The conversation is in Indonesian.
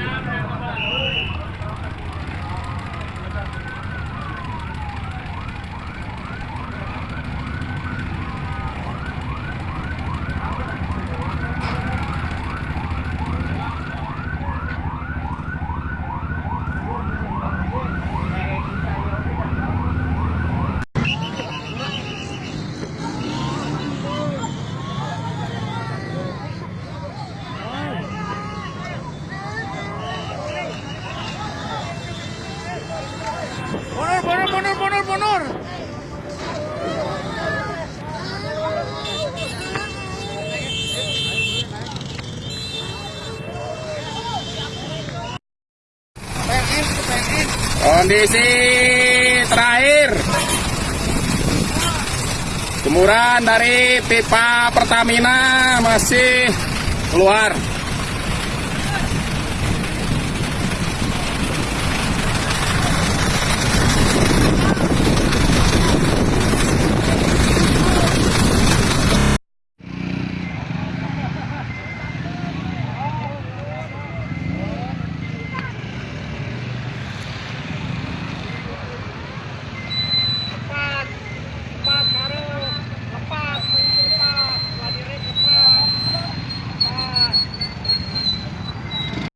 out. Kondisi terakhir. Jemuran dari pipa Pertamina masih keluar.